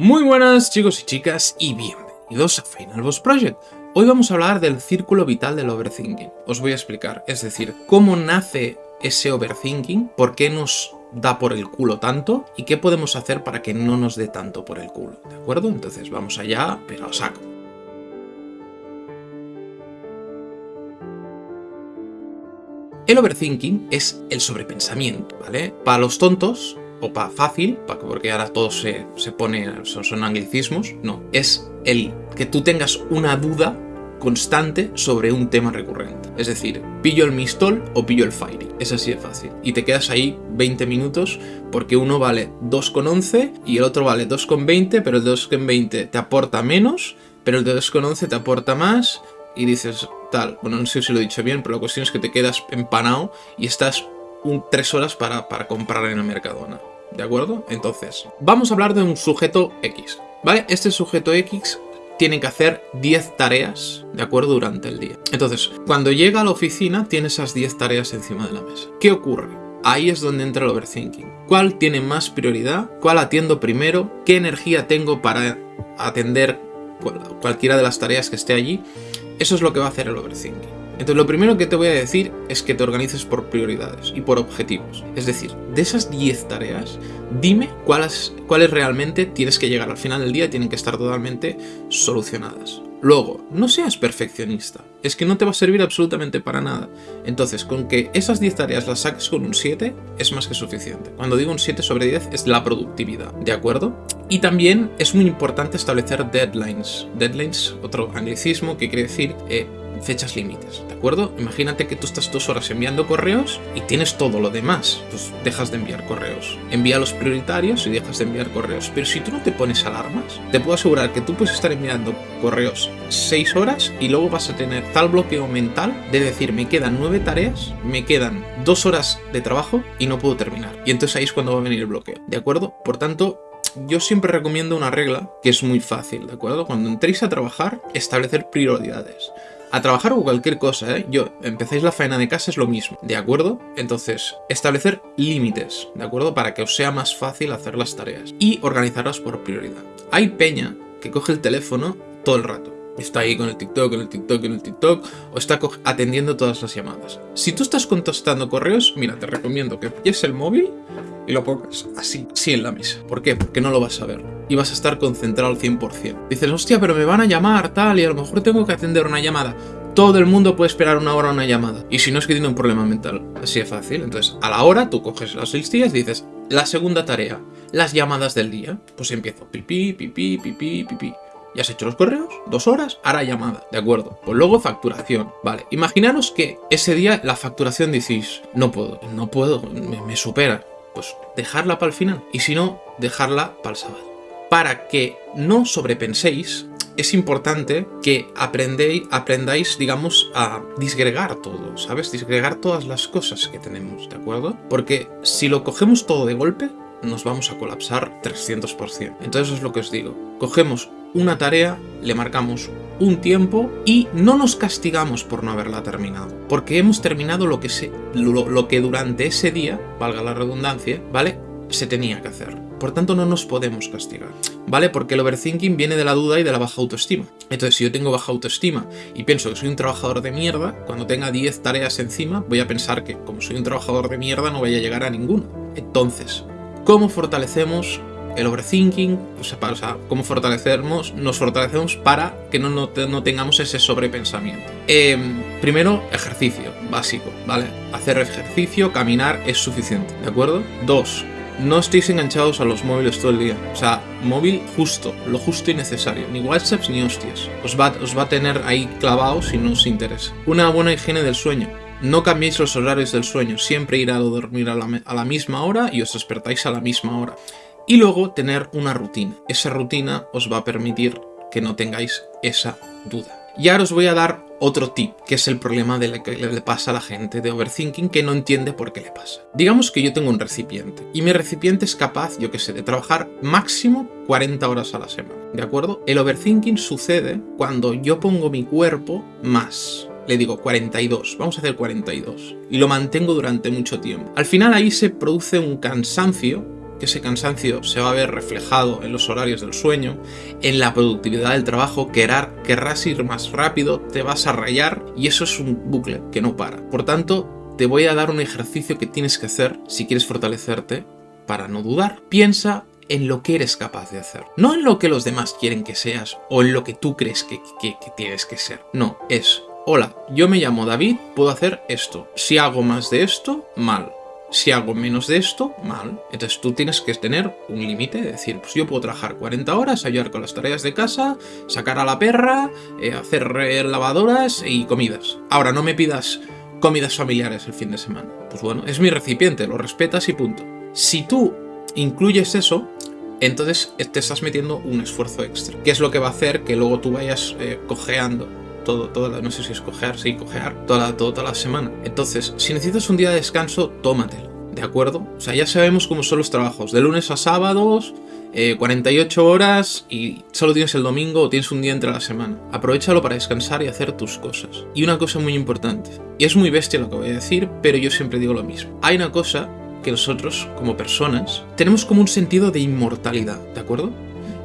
Muy buenas chicos y chicas y bienvenidos a Final Boss Project. Hoy vamos a hablar del círculo vital del overthinking. Os voy a explicar, es decir, cómo nace ese overthinking, por qué nos da por el culo tanto y qué podemos hacer para que no nos dé tanto por el culo, ¿de acuerdo? Entonces vamos allá, pero saco. El overthinking es el sobrepensamiento, ¿vale? Para los tontos, o para fácil, porque ahora todo se, se pone, son, son, anglicismos, no, es el que tú tengas una duda constante sobre un tema recurrente. Es decir, pillo el Mistol o pillo el Fairy. Es así de fácil. Y te quedas ahí 20 minutos porque uno vale 2,11 y el otro vale 2,20, pero el 2,20 te aporta menos, pero el de 2,11 te aporta más y dices tal. Bueno, no sé si lo he dicho bien, pero la cuestión es que te quedas empanado y estás un, tres horas para, para comprar en el Mercadona. ¿De acuerdo? Entonces, vamos a hablar de un sujeto X. ¿Vale? Este sujeto X tiene que hacer 10 tareas, ¿de acuerdo? Durante el día. Entonces, cuando llega a la oficina, tiene esas 10 tareas encima de la mesa. ¿Qué ocurre? Ahí es donde entra el overthinking. ¿Cuál tiene más prioridad? ¿Cuál atiendo primero? ¿Qué energía tengo para atender cualquiera de las tareas que esté allí? Eso es lo que va a hacer el overthinking. Entonces lo primero que te voy a decir es que te organices por prioridades y por objetivos. Es decir, de esas 10 tareas, dime cuáles, realmente tienes que llegar al final del día y tienen que estar totalmente solucionadas. Luego, no seas perfeccionista, es que no te va a servir absolutamente para nada. Entonces, con que esas 10 tareas las saques con un 7 es más que suficiente. Cuando digo un 7 sobre 10 es la productividad, ¿de acuerdo? Y también es muy importante establecer deadlines. Deadlines, otro anglicismo que quiere decir eh, fechas límites, ¿de acuerdo? Imagínate que tú estás dos horas enviando correos y tienes todo lo demás, pues dejas de enviar correos. Envía los prioritarios y dejas de enviar correos. Pero si tú no te pones alarmas, te puedo asegurar que tú puedes estar enviando correos 6 horas y luego vas a tener tal bloqueo mental de decir, me quedan 9 tareas, me quedan 2 horas de trabajo y no puedo terminar. Y entonces ahí es cuando va a venir el bloqueo, ¿de acuerdo? Por tanto, yo siempre recomiendo una regla que es muy fácil, ¿de acuerdo? Cuando entréis a trabajar, establecer prioridades a trabajar o cualquier cosa, ¿eh? Yo, empezáis la faena de casa es lo mismo, ¿de acuerdo? Entonces, establecer límites, ¿de acuerdo? Para que os sea más fácil hacer las tareas y organizarlas por prioridad. Hay peña que coge el teléfono todo el rato. Está ahí con el TikTok, con el TikTok, con el TikTok, o está atendiendo todas las llamadas. Si tú estás contestando correos, mira, te recomiendo que pilles el móvil y lo pongas así, así en la mesa. ¿Por qué? Porque no lo vas a ver. Y vas a estar concentrado al 100%. Dices, hostia, pero me van a llamar, tal, y a lo mejor tengo que atender una llamada. Todo el mundo puede esperar una hora una llamada. Y si no es que tiene un problema mental. Así de fácil. Entonces, a la hora, tú coges las días y dices, la segunda tarea, las llamadas del día. Pues empiezo, pipí, pipí, pipí, pipí. ¿Ya has hecho los correos? ¿Dos horas? Ahora llamada, ¿de acuerdo? Pues luego facturación, vale. Imaginaros que ese día la facturación decís, no puedo, no puedo, me supera pues dejarla para el final. Y si no, dejarla para el sábado. Para que no sobrepenséis, es importante que aprendéis, aprendáis, digamos, a disgregar todo, ¿sabes? Disgregar todas las cosas que tenemos, ¿de acuerdo? Porque si lo cogemos todo de golpe, nos vamos a colapsar 300%. Entonces es lo que os digo. Cogemos una tarea, le marcamos un tiempo y no nos castigamos por no haberla terminado, porque hemos terminado lo que, se, lo, que durante ese día, valga la redundancia, ¿vale? Se tenía que hacer. Por tanto, no nos podemos castigar, ¿vale? Porque el overthinking viene de la duda y de la baja autoestima. Entonces, si yo tengo baja autoestima y pienso que soy un trabajador de mierda, cuando tenga 10 tareas encima, voy a pensar que como soy un trabajador de mierda no voy a llegar a ninguna. Entonces, ¿cómo fortalecemos el overthinking, o sea, cómo fortalecemos, nos fortalecemos para que no, no, tengamos ese sobrepensamiento. Em, primero, ejercicio básico, ¿vale? Hacer ejercicio, caminar es suficiente, ¿de acuerdo? Dos, no estéis enganchados a los móviles todo el día. O sea, móvil justo, lo justo y necesario. Ni WhatsApps ni hostias. Os va, os va a tener ahí clavados si no os interesa. Una buena higiene del sueño. No cambiéis los horarios del sueño. Siempre ir a dormir a la, a la misma hora y os despertáis a la misma hora. Y luego tener una rutina. Esa rutina os va a permitir que no tengáis esa duda. Y ahora os voy a dar otro tip, que es el problema de que le pasa a la gente de overthinking que no entiende por qué le pasa. Digamos que yo tengo un recipiente, y mi recipiente es capaz, yo que sé, de trabajar máximo 40 horas a la semana, ¿de acuerdo? El overthinking sucede cuando yo pongo mi cuerpo más. Le digo 42, vamos a hacer 42. Y lo mantengo durante mucho tiempo. Al final ahí se produce un cansancio que ese cansancio se va a ver reflejado en los horarios del sueño, en la productividad del trabajo, querrás ir más rápido, te vas a rayar y eso es un bucle que no para. Por tanto, te voy a dar un ejercicio que tienes que hacer si quieres fortalecerte para no dudar. Piensa en lo que eres capaz de hacer. No en lo que los demás quieren que seas o en lo que tú crees que, que tienes que ser. No, es hola, yo me llamo David, puedo hacer esto. Si hago más de esto, mal. Si hago menos de esto, mal. Entonces tú tienes que tener un límite, decir, pues yo puedo trabajar 40 horas, ayudar con las tareas de casa, sacar a la perra, eh, hacer lavadoras y comidas. Ahora, no me pidas comidas familiares el fin de semana. Pues bueno, es mi recipiente, lo respetas y punto. Si tú incluyes eso, entonces te estás metiendo un esfuerzo extra. ¿Qué es lo que va a hacer que luego tú vayas eh, cojeando todo, toda no sé si es cojear, sí, cojear, toda, toda la semana. Entonces, si necesitas un día de descanso, tómatelo, ¿de acuerdo? O sea, ya sabemos cómo son los trabajos, de lunes a sábados, 48 eh, horas y solo tienes el domingo o tienes un día entre la semana. Aprovechalo para descansar y hacer tus cosas. Y una cosa muy importante, y es muy bestia lo que voy a decir, pero yo siempre digo lo mismo. Hay una cosa que nosotros, como personas, tenemos como un sentido de inmortalidad, ¿de acuerdo?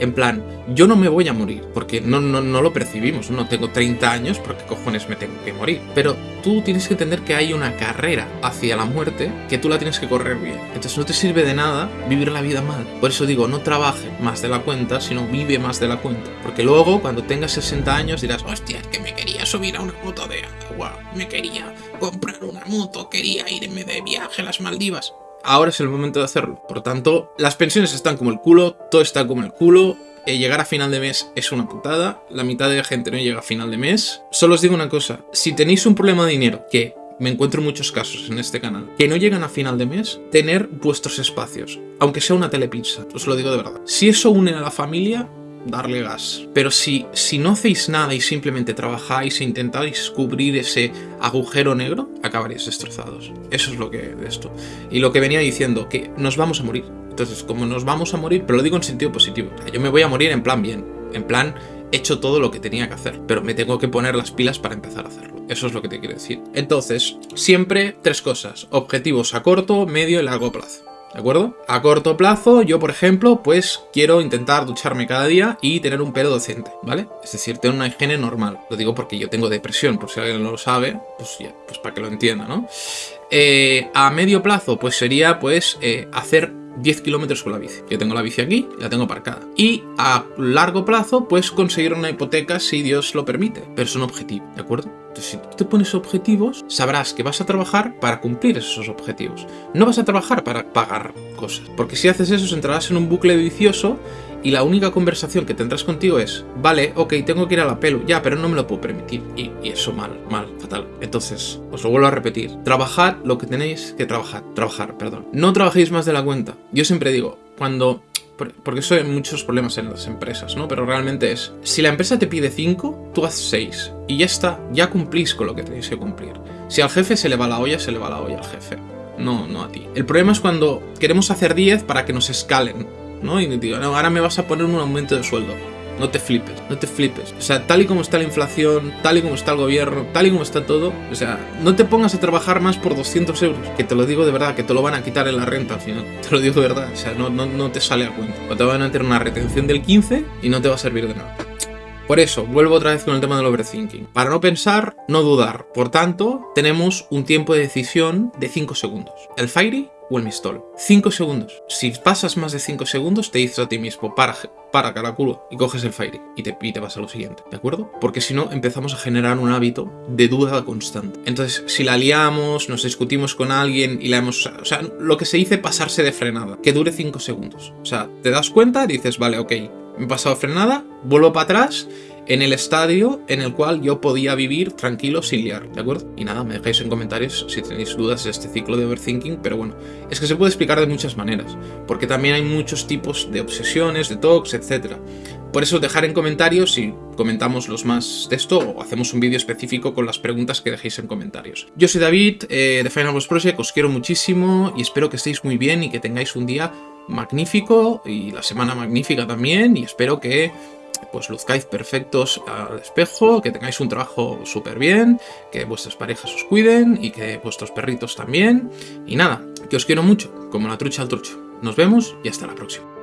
En plan, yo no me voy a morir, porque no, no, no lo percibimos, no tengo 30 años, porque cojones me tengo que morir. Pero tú tienes que entender que hay una carrera hacia la muerte que tú la tienes que correr bien. Entonces no te sirve de nada vivir la vida mal. Por eso digo, no trabaje más de la cuenta, sino vive más de la cuenta. Porque luego, cuando tengas 60 años, dirás, hostia, es que me quería subir a una moto de agua, me quería comprar una moto, quería irme de viaje a las Maldivas ahora es el momento de hacerlo. Por tanto, las pensiones están como el culo, todo está como el culo, eh, llegar a final de mes es una putada, la mitad de la gente no llega a final de mes. Solo os digo una cosa, si tenéis un problema de dinero, que me encuentro muchos casos en este canal, que no llegan a final de mes, tener vuestros espacios, aunque sea una telepizza, os lo digo de verdad. Si eso une a la familia, darle gas. Pero si, si no hacéis nada y simplemente trabajáis e intentáis cubrir ese agujero negro, acabaréis destrozados. Eso es lo que de esto. Y lo que venía diciendo, que nos vamos a morir. Entonces, como nos vamos a morir, pero lo digo en sentido positivo. yo me voy a morir en plan bien. En plan, he hecho todo lo que tenía que hacer. Pero me tengo que poner las pilas para empezar a hacerlo. Eso es lo que te quiero decir. Entonces, siempre tres cosas. Objetivos a corto, medio y largo plazo. ¿De acuerdo? A corto plazo, yo por ejemplo, pues quiero intentar ducharme cada día y tener un pelo decente, ¿vale? Es decir, tener una higiene normal. Lo digo porque yo tengo depresión, por si alguien no lo sabe, pues ya, pues para que lo entienda, ¿no? Eh, a medio plazo, pues sería pues eh, hacer 10 kilómetros con la bici. Yo tengo la bici aquí, la tengo aparcada. Y a largo plazo, pues conseguir una hipoteca si Dios lo permite. Pero es un objetivo, ¿de acuerdo? Si tú te pones objetivos, sabrás que vas a trabajar para cumplir esos objetivos. No vas a trabajar para pagar cosas. Porque si haces eso, entrarás en un bucle vicioso y la única conversación que tendrás contigo es, vale, ok, tengo que ir a la pelo, ya, pero no me lo puedo permitir. Y, eso mal, mal, fatal. Entonces, os lo vuelvo a repetir, trabajad lo que tenéis que trabajar, trabajar, perdón. No trabajéis más de la cuenta. Yo siempre digo, cuando porque eso hay muchos problemas en las empresas, ¿no? Pero realmente es, si la empresa te pide 5, tú haces 6 y ya está, ya cumplís con lo que tenéis que cumplir. Si al jefe se le va la olla, se le va la olla al jefe, no, no a ti. El problema es cuando queremos hacer 10 para que nos escalen, ¿no? Y digo, no, ahora me vas a poner un aumento de sueldo. No te flipes, no te flipes. O sea, tal y como está la inflación, tal y como está el gobierno, tal y como está todo, o sea, no te pongas a trabajar más por 200 euros. Que te lo digo de verdad, que te lo van a quitar en la renta al final. Te lo digo de verdad, o sea, no, no, no te sale a cuenta. O te van a meter una retención del 15 y no te va a servir de nada. Por eso, vuelvo otra vez con el tema del overthinking. Para no pensar, no dudar. Por tanto, tenemos un tiempo de decisión de 5 segundos. El Fairy o el Mistol. 5 segundos. Si pasas más de 5 segundos, te dices a ti mismo, para, para caraculo, y coges el Fairy y te, y te vas a lo siguiente, ¿de acuerdo? Porque si no, empezamos a generar un hábito de duda constante. Entonces, si la liamos, nos discutimos con alguien y la hemos... O sea, lo que se dice pasarse de frenada, que dure 5 segundos. O sea, te das cuenta dices, vale, ok, me he pasado frenada, vuelvo para atrás en el estadio en el cual yo podía vivir tranquilo sin liar, ¿de acuerdo? Y nada, me dejáis en comentarios si tenéis dudas de este ciclo de overthinking, pero bueno, es que se puede explicar de muchas maneras, porque también hay muchos tipos de obsesiones, de talks, etc. Por eso dejar en comentarios si comentamos los más de esto o hacemos un vídeo específico con las preguntas que dejéis en comentarios. Yo soy David eh, de Final Boss Project, os quiero muchísimo y espero que estéis muy bien y que tengáis un día magnífico y la semana magnífica también y espero que pues luzcáis perfectos al espejo, que tengáis un trabajo súper bien, que vuestras parejas os cuiden y que vuestros perritos también. Y nada, que os quiero mucho, como la trucha al trucho. Nos vemos y hasta la próxima.